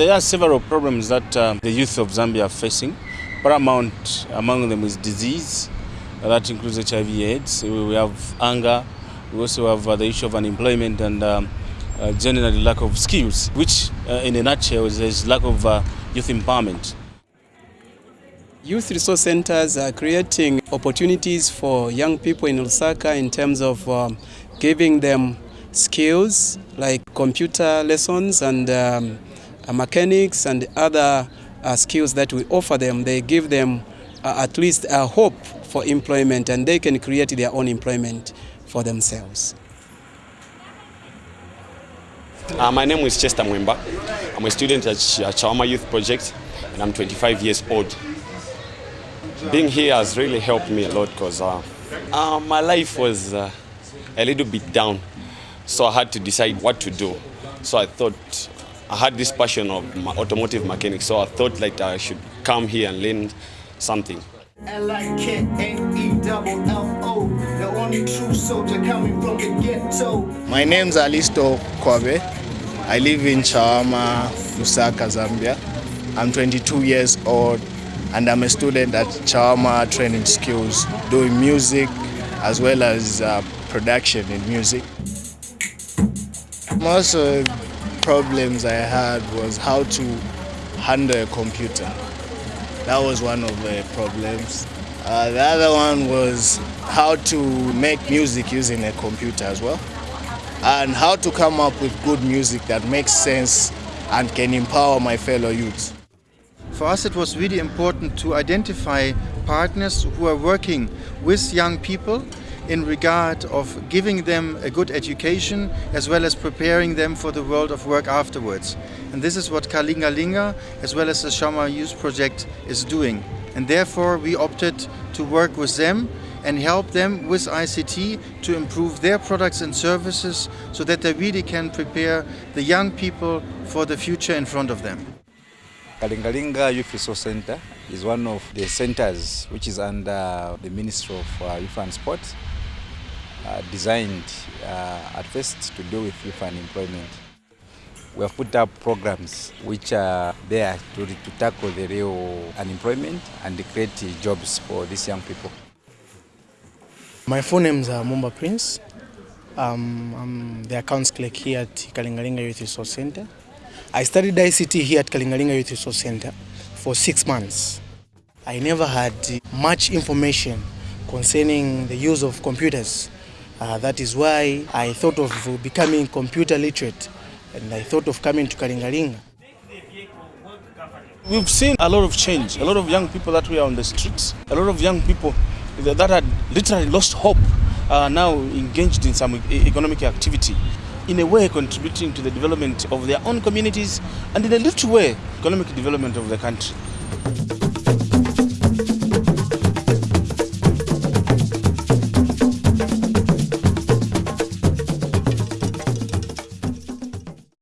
There are several problems that uh, the youth of Zambia are facing. Paramount among them is disease, uh, that includes HIV AIDS. We have anger, we also have uh, the issue of unemployment and um, uh, generally lack of skills, which uh, in a nutshell is, is lack of uh, youth empowerment. Youth resource centers are creating opportunities for young people in Lusaka in terms of um, giving them skills like computer lessons and um, mechanics and other uh, skills that we offer them. They give them uh, at least a hope for employment and they can create their own employment for themselves. Uh, my name is Chester Mwemba. I'm a student at Ch- Chawama Youth Project and I'm 25 years old. Being here has really helped me a lot because uh, uh, my life was uh, a little bit down. So I had to decide what to do. So I thought I had this passion of ma- automotive mechanics. So I thought like I should come here and learn something. L-I-K-N-E-double-L-O The only true soldier coming from the ghetto My name's Alisto Kwabe. I live in Chawama, Lusaka, Zambia. I'm 22 years old and I'm a student at Chawama Training Skills doing music as well as uh, production in music. Most of the problems I had was how to handle a computer. That was one of the problems. Uh, the other one was how to make music using a computer as well and how to come up with good music that makes sense and can empower my fellow youths. For us, it was really important to identify partners who are working with young people in regard of giving them a good education as well as preparing them for the world of work afterwards. And this is what Kalingalinga as well as the Chawama Youth Project is doing. And therefore we opted to work with them and help them with ICT to improve their products and services so that they really can prepare the young people for the future in front of them. Kalingalinga Youth Resource Center is one of the centers which is under the Ministry of uh, Youth and Sport, uh, designed uh, at first to do with youth unemployment. We have put up programs which are there to, to tackle the real unemployment and create jobs for these young people. My full name is Mumba Prince. Um, I'm the accounts clerk here at Kalingalinga Youth Resource Center. I studied ICT here at Kalingalinga Youth Resource Center for six months. I never had much information concerning the use of computers. Uh, that is why I thought of becoming computer literate and I thought of coming to Kalingalinga. We've seen a lot of change, a lot of young people that were on the streets, a lot of young people that had literally lost hope are now engaged in some e- economic activity, in a way contributing to the development of their own communities and in a little way economic development of the country.